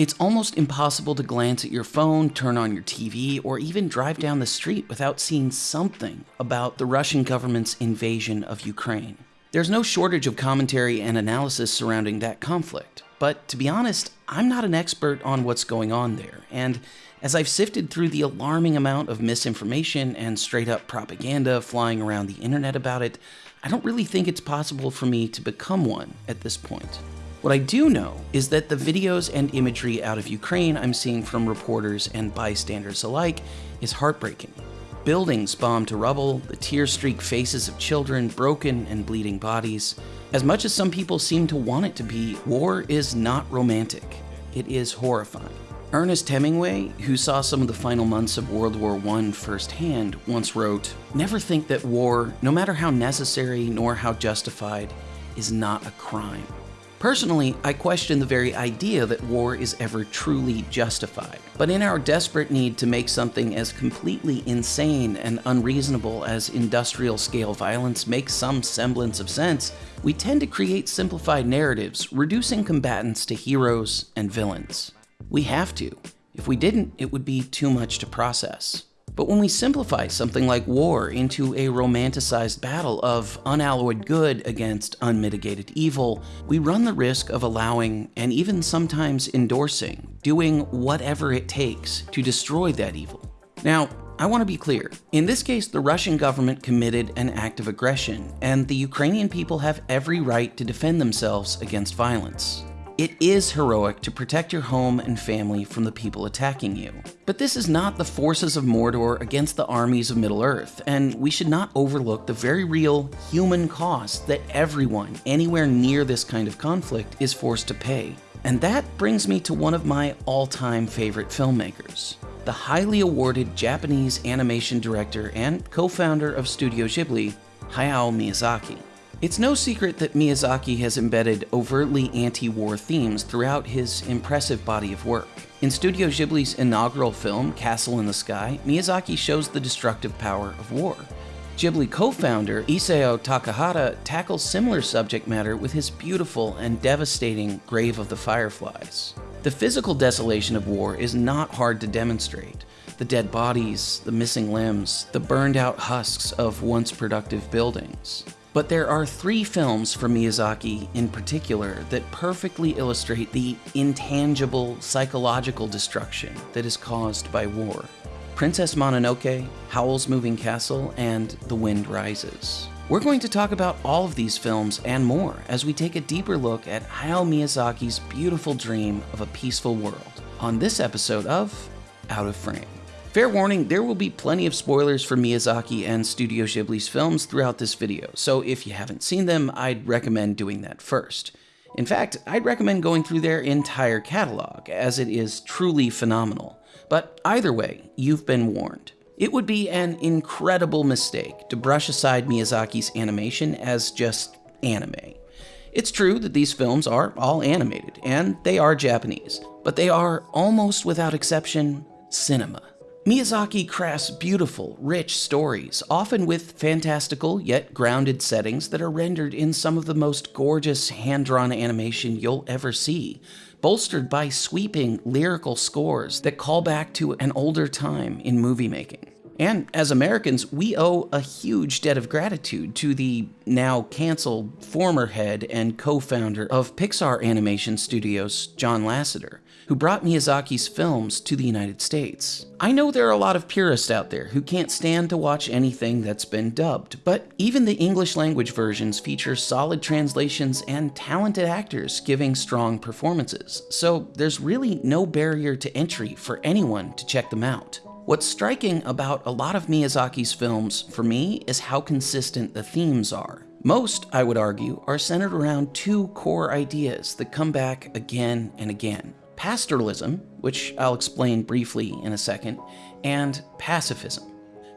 It's almost impossible to glance at your phone, turn on your TV, or even drive down the street without seeing something about the Russian government's invasion of Ukraine. There's no shortage of commentary and analysis surrounding that conflict, but to be honest, I'm not an expert on what's going on there, and as I've sifted through the alarming amount of misinformation and straight up propaganda flying around the internet about it, I don't really think it's possible for me to become one at this point. What I do know is that the videos and imagery out of Ukraine I'm seeing from reporters and bystanders alike is heartbreaking. Buildings bombed to rubble, the tear-streaked faces of children, broken and bleeding bodies. As much as some people seem to want it to be, war is not romantic. It is horrifying. Ernest Hemingway, who saw some of the final months of World War I firsthand, once wrote, Never think that war, no matter how necessary nor how justified, is not a crime. Personally, I question the very idea that war is ever truly justified. But in our desperate need to make something as completely insane and unreasonable as industrial scale violence makes some semblance of sense, we tend to create simplified narratives, reducing combatants to heroes and villains. We have to. If we didn't, it would be too much to process. But when we simplify something like war into a romanticized battle of unalloyed good against unmitigated evil, we run the risk of allowing, and even sometimes endorsing, doing whatever it takes to destroy that evil. Now, I want to be clear. In this case, the Russian government committed an act of aggression, and the Ukrainian people have every right to defend themselves against violence. It is heroic to protect your home and family from the people attacking you. But this is not the forces of Mordor against the armies of Middle-earth, and we should not overlook the very real human cost that everyone anywhere near this kind of conflict is forced to pay. And that brings me to one of my all-time favorite filmmakers, the highly awarded Japanese animation director and co-founder of Studio Ghibli, Hayao Miyazaki. It's no secret that Miyazaki has embedded overtly anti-war themes throughout his impressive body of work. In Studio Ghibli's inaugural film, Castle in the Sky, Miyazaki shows the destructive power of war. Ghibli co-founder Isao Takahata tackles similar subject matter with his beautiful and devastating Grave of the Fireflies. The physical desolation of war is not hard to demonstrate. The dead bodies, the missing limbs, the burned out husks of once productive buildings. But there are three films from Miyazaki in particular that perfectly illustrate the intangible psychological destruction that is caused by war. Princess Mononoke, Howl's Moving Castle, and The Wind Rises. We're going to talk about all of these films and more as we take a deeper look at Hayao Miyazaki's beautiful dream of a peaceful world on this episode of Out of Frame. Fair warning, there will be plenty of spoilers for Miyazaki and Studio Ghibli's films throughout this video, so if you haven't seen them, I'd recommend doing that first. In fact, I'd recommend going through their entire catalog, as it is truly phenomenal. But either way, you've been warned. It would be an incredible mistake to brush aside Miyazaki's animation as just anime. It's true that these films are all animated, and they are Japanese, but they are, almost without exception, cinema. Miyazaki crafts beautiful, rich stories, often with fantastical yet grounded settings that are rendered in some of the most gorgeous hand-drawn animation you'll ever see, bolstered by sweeping lyrical scores that call back to an older time in movie making. And as Americans, we owe a huge debt of gratitude to the now canceled former head and co-founder of Pixar Animation Studios, John Lasseter, who brought Miyazaki's films to the United States. I know there are a lot of purists out there who can't stand to watch anything that's been dubbed, but even the English language versions feature solid translations and talented actors giving strong performances, so there's really no barrier to entry for anyone to check them out. What's striking about a lot of Miyazaki's films, for me, is how consistent the themes are. Most, I would argue, are centered around two core ideas that come back again and again. Pastoralism, which I'll explain briefly in a second, and pacifism.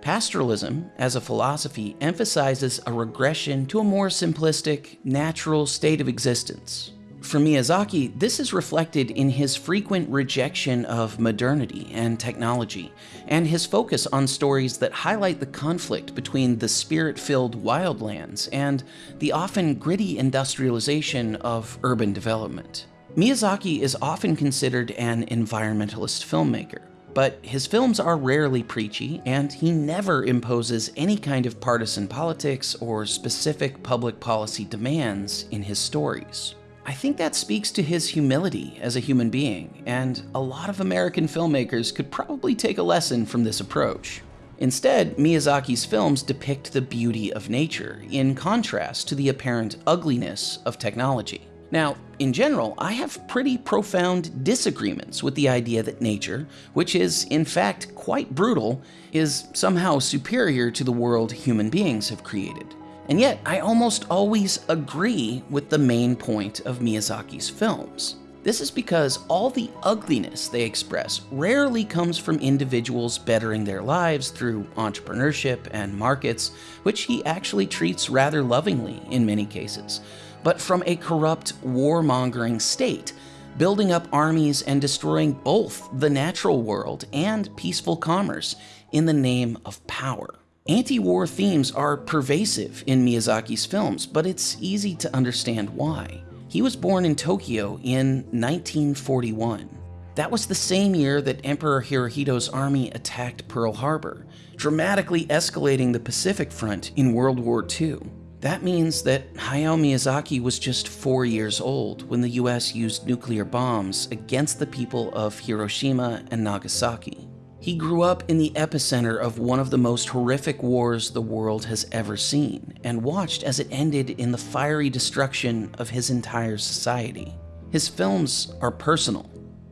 Pastoralism, as a philosophy, emphasizes a regression to a more simplistic, natural state of existence, for Miyazaki, this is reflected in his frequent rejection of modernity and technology, and his focus on stories that highlight the conflict between the spirit-filled wildlands and the often gritty industrialization of urban development. Miyazaki is often considered an environmentalist filmmaker, but his films are rarely preachy, and he never imposes any kind of partisan politics or specific public policy demands in his stories. I think that speaks to his humility as a human being, and a lot of American filmmakers could probably take a lesson from this approach. Instead, Miyazaki's films depict the beauty of nature, in contrast to the apparent ugliness of technology. Now, in general, I have pretty profound disagreements with the idea that nature, which is in fact quite brutal, is somehow superior to the world human beings have created. And yet, I almost always agree with the main point of Miyazaki's films. This is because all the ugliness they express rarely comes from individuals bettering their lives through entrepreneurship and markets, which he actually treats rather lovingly in many cases, but from a corrupt, warmongering state, building up armies and destroying both the natural world and peaceful commerce in the name of power. Anti-war themes are pervasive in Miyazaki's films, but it's easy to understand why. He was born in Tokyo in 1941. That was the same year that Emperor Hirohito's army attacked Pearl Harbor, dramatically escalating the Pacific Front in World War II. That means that Hayao Miyazaki was just four years old when the US used nuclear bombs against the people of Hiroshima and Nagasaki. He grew up in the epicenter of one of the most horrific wars the world has ever seen, and watched as it ended in the fiery destruction of his entire society. His films are personal,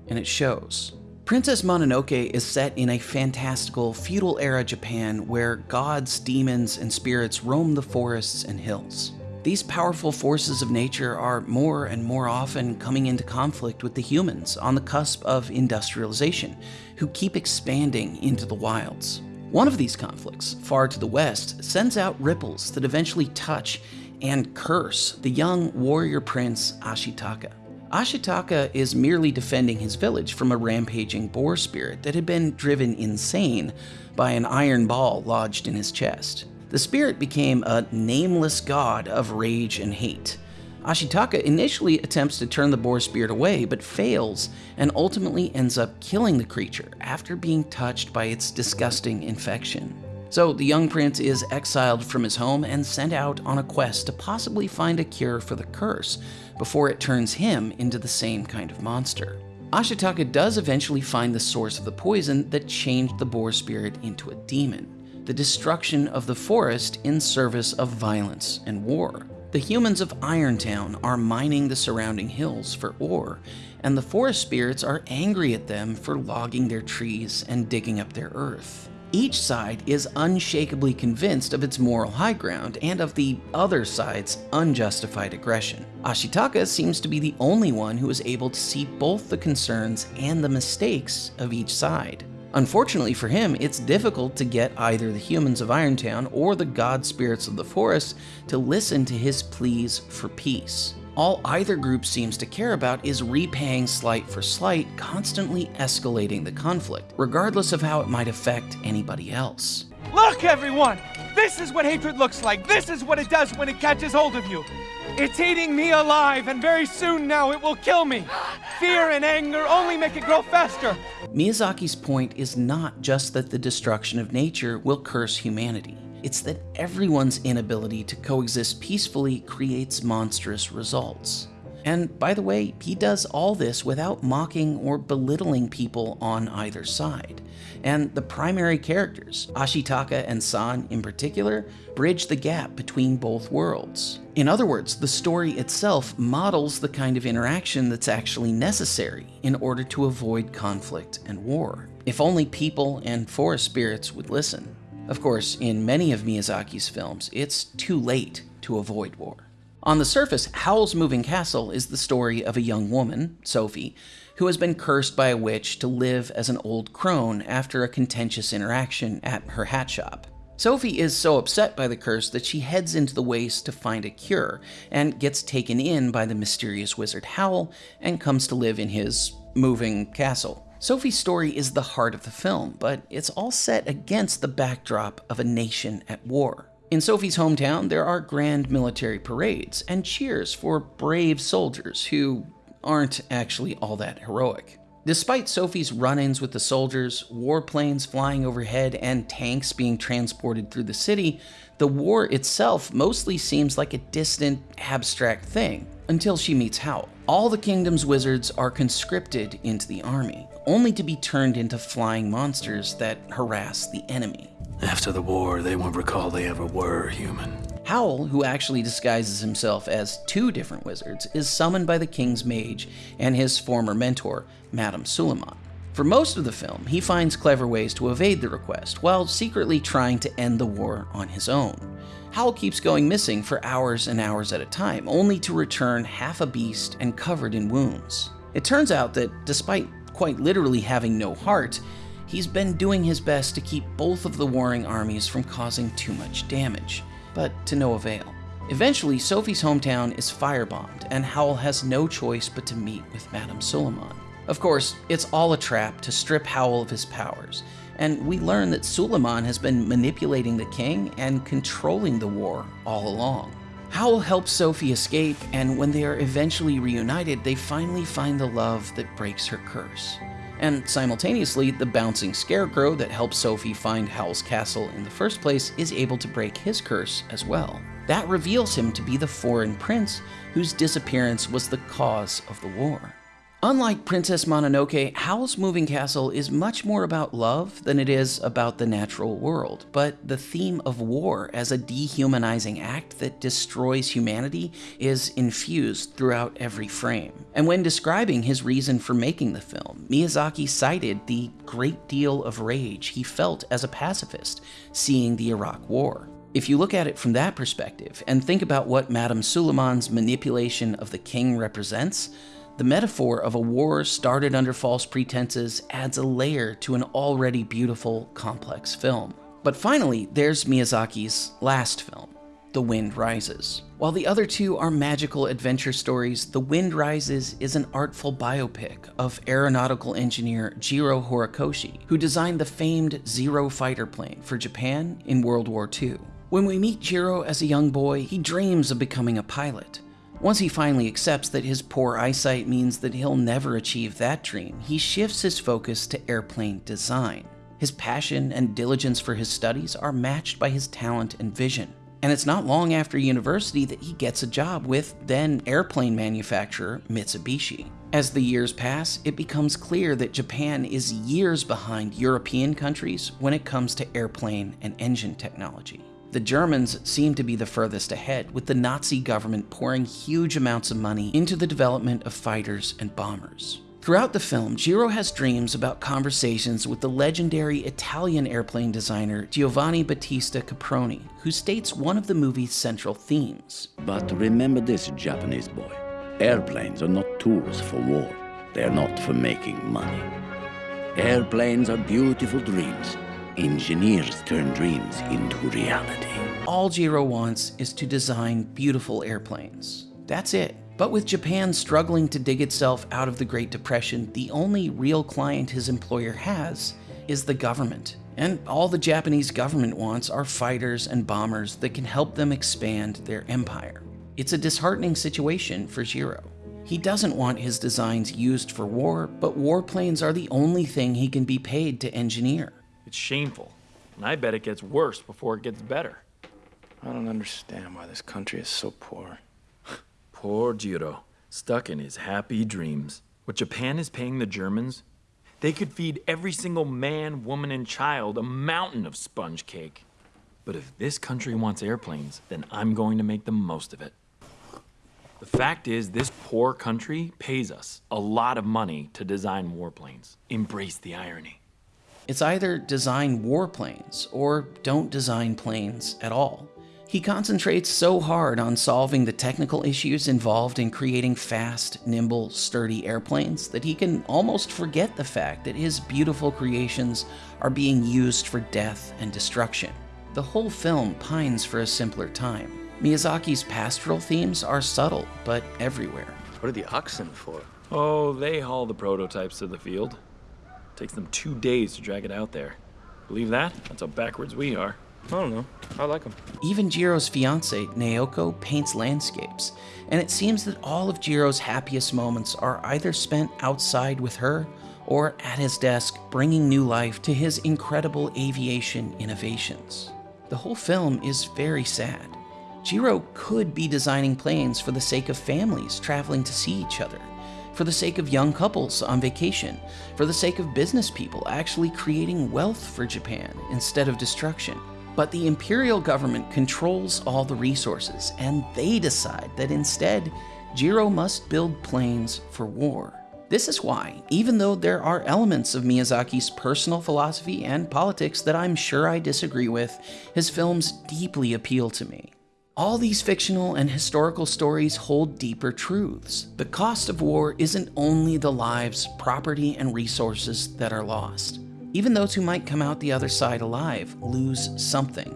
and it shows. Princess Mononoke is set in a fantastical, feudal era Japan where gods, demons, and spirits roam the forests and hills. These powerful forces of nature are more and more often coming into conflict with the humans on the cusp of industrialization, who keep expanding into the wilds. One of these conflicts, far to the west, sends out ripples that eventually touch and curse the young warrior prince Ashitaka. Ashitaka is merely defending his village from a rampaging boar spirit that had been driven insane by an iron ball lodged in his chest. The spirit became a nameless god of rage and hate. Ashitaka initially attempts to turn the boar spirit away, but fails and ultimately ends up killing the creature after being touched by its disgusting infection. So the young prince is exiled from his home and sent out on a quest to possibly find a cure for the curse before it turns him into the same kind of monster. Ashitaka does eventually find the source of the poison that changed the boar spirit into a demon the destruction of the forest in service of violence and war. The humans of Irontown are mining the surrounding hills for ore, and the forest spirits are angry at them for logging their trees and digging up their earth. Each side is unshakably convinced of its moral high ground and of the other side's unjustified aggression. Ashitaka seems to be the only one who is able to see both the concerns and the mistakes of each side. Unfortunately for him, it's difficult to get either the humans of Irontown or the god spirits of the forest to listen to his pleas for peace. All either group seems to care about is repaying slight for slight, constantly escalating the conflict, regardless of how it might affect anybody else. Look, everyone! This is what hatred looks like! This is what it does when it catches hold of you! It's eating me alive, and very soon now it will kill me. Fear and anger only make it grow faster. Miyazaki's point is not just that the destruction of nature will curse humanity. It's that everyone's inability to coexist peacefully creates monstrous results. And by the way, he does all this without mocking or belittling people on either side and the primary characters, Ashitaka and San in particular, bridge the gap between both worlds. In other words, the story itself models the kind of interaction that's actually necessary in order to avoid conflict and war. If only people and forest spirits would listen. Of course, in many of Miyazaki's films, it's too late to avoid war. On the surface, Howl's Moving Castle is the story of a young woman, Sophie, who has been cursed by a witch to live as an old crone after a contentious interaction at her hat shop. Sophie is so upset by the curse that she heads into the waste to find a cure and gets taken in by the mysterious wizard Howl and comes to live in his moving castle. Sophie's story is the heart of the film, but it's all set against the backdrop of a nation at war. In Sophie's hometown, there are grand military parades and cheers for brave soldiers who, aren't actually all that heroic. Despite Sophie's run ins with the soldiers, warplanes flying overhead, and tanks being transported through the city, the war itself mostly seems like a distant, abstract thing until she meets Howl. All the kingdom's wizards are conscripted into the army, only to be turned into flying monsters that harass the enemy. After the war, they won't recall they ever were human. Howl, who actually disguises himself as two different wizards, is summoned by the king's mage and his former mentor, Madame Suliman. For most of the film, he finds clever ways to evade the request, while secretly trying to end the war on his own. Howl keeps going missing for hours and hours at a time, only to return half a beast and covered in wounds. It turns out that, despite quite literally having no heart, he's been doing his best to keep both of the warring armies from causing too much damage, but to no avail. Eventually, Sophie's hometown is firebombed, and Howl has no choice but to meet with Madame Suliman. Of course, it's all a trap to strip Howl of his powers, and we learn that Suliman has been manipulating the king and controlling the war all along. Howl helps Sophie escape, and when they are eventually reunited, they finally find the love that breaks her curse. And simultaneously, the bouncing scarecrow that helps Sophie find Howl's castle in the first place is able to break his curse as well. That reveals him to be the foreign prince whose disappearance was the cause of the war. Unlike Princess Mononoke, Howl's Moving Castle is much more about love than it is about the natural world, but the theme of war as a dehumanizing act that destroys humanity is infused throughout every frame. And when describing his reason for making the film, Miyazaki cited the great deal of rage he felt as a pacifist seeing the Iraq War. If you look at it from that perspective and think about what Madame Suliman's manipulation of the king represents, the metaphor of a war started under false pretenses adds a layer to an already beautiful, complex film. But finally, there's Miyazaki's last film, The Wind Rises. While the other two are magical adventure stories, The Wind Rises is an artful biopic of aeronautical engineer Jiro Horikoshi, who designed the famed Zero fighter plane for Japan in World War II. When we meet Jiro as a young boy, he dreams of becoming a pilot. Once he finally accepts that his poor eyesight means that he'll never achieve that dream, he shifts his focus to airplane design. His passion and diligence for his studies are matched by his talent and vision. And it's not long after university that he gets a job with then airplane manufacturer Mitsubishi. As the years pass, it becomes clear that Japan is years behind European countries when it comes to airplane and engine technology. The Germans seem to be the furthest ahead, with the Nazi government pouring huge amounts of money into the development of fighters and bombers. Throughout the film, Jiro has dreams about conversations with the legendary Italian airplane designer Giovanni Battista Caproni, who states one of the movie's central themes. But remember this, Japanese boy. Airplanes are not tools for war. They are not for making money. Airplanes are beautiful dreams engineers turn dreams into reality. All Jiro wants is to design beautiful airplanes. That's it. But with Japan struggling to dig itself out of the Great Depression, the only real client his employer has is the government. And all the Japanese government wants are fighters and bombers that can help them expand their empire. It's a disheartening situation for Jiro. He doesn't want his designs used for war, but warplanes are the only thing he can be paid to engineer. It's shameful. And I bet it gets worse before it gets better. I don't understand why this country is so poor. Poor Jiro, stuck in his happy dreams. What Japan is paying the Germans, they could feed every single man, woman, and child a mountain of sponge cake. But if this country wants airplanes, then I'm going to make the most of it. The fact is, this poor country pays us a lot of money to design warplanes. Embrace the irony. It's either design warplanes or don't design planes at all. He concentrates so hard on solving the technical issues involved in creating fast, nimble, sturdy airplanes that he can almost forget the fact that his beautiful creations are being used for death and destruction. The whole film pines for a simpler time. Miyazaki's pastoral themes are subtle, but everywhere. What are the oxen for? Oh, they haul the prototypes to the field. Takes them two days to drag it out there. Believe that? That's how backwards we are. I don't know. I like them. Even Jiro's fiance, Naoko, paints landscapes, and it seems that all of Jiro's happiest moments are either spent outside with her or at his desk bringing new life to his incredible aviation innovations. The whole film is very sad. Jiro could be designing planes for the sake of families traveling to see each other, for the sake of young couples on vacation, for the sake of business people actually creating wealth for Japan instead of destruction. But the imperial government controls all the resources, and they decide that instead, Jiro must build planes for war. This is why, even though there are elements of Miyazaki's personal philosophy and politics that I'm sure I disagree with, his films deeply appeal to me. All these fictional and historical stories hold deeper truths. The cost of war isn't only the lives, property, and resources that are lost. Even those who might come out the other side alive lose something.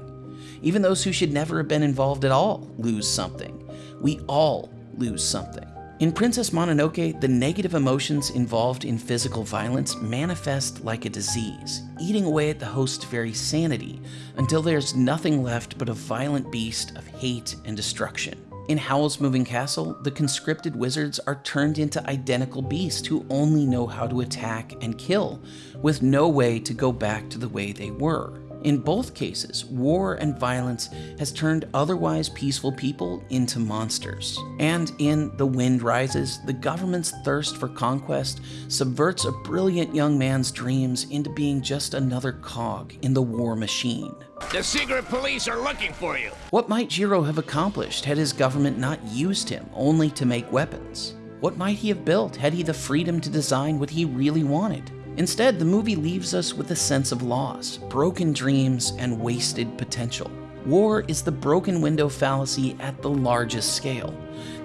Even those who should never have been involved at all lose something. We all lose something. In Princess Mononoke, the negative emotions involved in physical violence manifest like a disease, eating away at the host's very sanity until there's nothing left but a violent beast of hate and destruction. In Howl's Moving Castle, the conscripted wizards are turned into identical beasts who only know how to attack and kill, with no way to go back to the way they were. In both cases, war and violence has turned otherwise peaceful people into monsters. And in The Wind Rises, the government's thirst for conquest subverts a brilliant young man's dreams into being just another cog in the war machine. The secret police are looking for you. What might Jiro have accomplished had his government not used him only to make weapons? What might he have built had he the freedom to design what he really wanted? Instead, the movie leaves us with a sense of loss, broken dreams, and wasted potential. War is the broken window fallacy at the largest scale.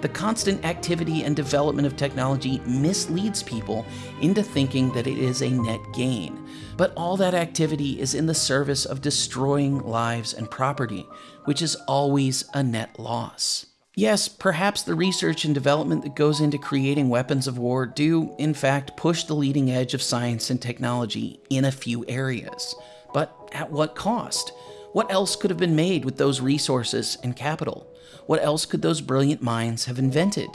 The constant activity and development of technology misleads people into thinking that it is a net gain. But all that activity is in the service of destroying lives and property, which is always a net loss. Yes, perhaps the research and development that goes into creating weapons of war do, in fact, push the leading edge of science and technology in a few areas. But at what cost? What else could have been made with those resources and capital? What else could those brilliant minds have invented?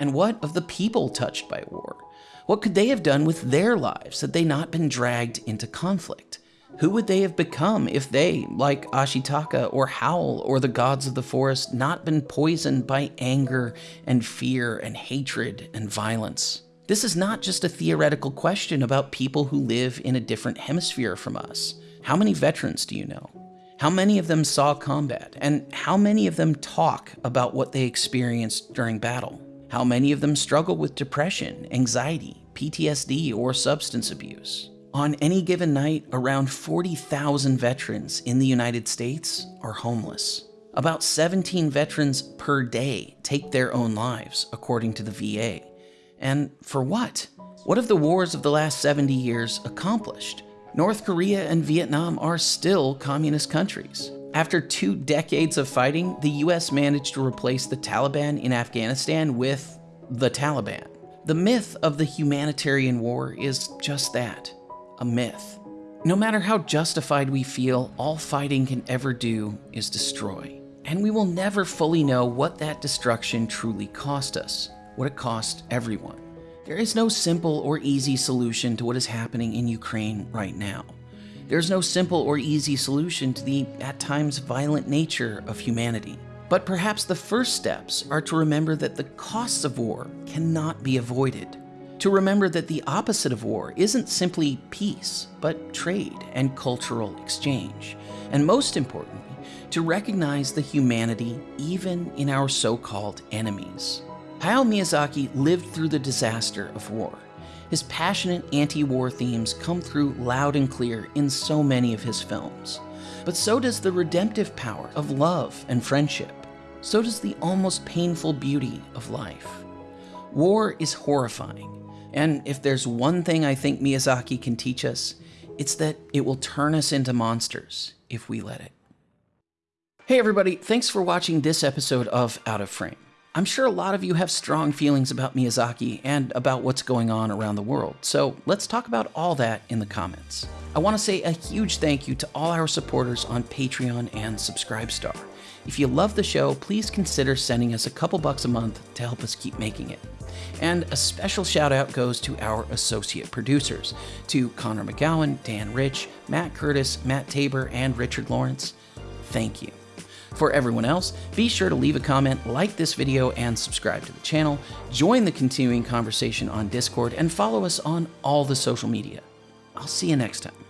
And what of the people touched by war? What could they have done with their lives had they not been dragged into conflict? Who would they have become if they, like Ashitaka or Howl or the gods of the forest, not been poisoned by anger and fear and hatred and violence? This is not just a theoretical question about people who live in a different hemisphere from us. How many veterans do you know? How many of them saw combat? And how many of them talk about what they experienced during battle? How many of them struggle with depression, anxiety, PTSD, or substance abuse? On any given night, around 40,000 veterans in the United States are homeless. About 17 veterans per day take their own lives, according to the VA. And for what? What have the wars of the last 70 years accomplished? North Korea and Vietnam are still communist countries. After two decades of fighting, the US managed to replace the Taliban in Afghanistan with the Taliban. The myth of the humanitarian war is just that a myth. No matter how justified we feel, all fighting can ever do is destroy. And we will never fully know what that destruction truly cost us, what it cost everyone. There is no simple or easy solution to what is happening in Ukraine right now. There's no simple or easy solution to the, at times, violent nature of humanity. But perhaps the first steps are to remember that the costs of war cannot be avoided to remember that the opposite of war isn't simply peace, but trade and cultural exchange. And most importantly, to recognize the humanity even in our so called enemies. Hayao Miyazaki lived through the disaster of war. His passionate anti war themes come through loud and clear in so many of his films. But so does the redemptive power of love and friendship. So does the almost painful beauty of life. War is horrifying, and if there's one thing I think Miyazaki can teach us, it's that it will turn us into monsters if we let it. Hey everybody, thanks for watching this episode of Out of Frame. I'm sure a lot of you have strong feelings about Miyazaki and about what's going on around the world, so let's talk about all that in the comments. I want to say a huge thank you to all our supporters on Patreon and Subscribestar. If you love the show, please consider sending us a couple bucks a month to help us keep making it. And a special shout out goes to our associate producers, to Connor McGowan, Dan Rich, Matt Curtis, Matt Tabor, and Richard Lawrence. Thank you. For everyone else, be sure to leave a comment, like this video, and subscribe to the channel, join the continuing conversation on Discord, and follow us on all the social media. I'll see you next time.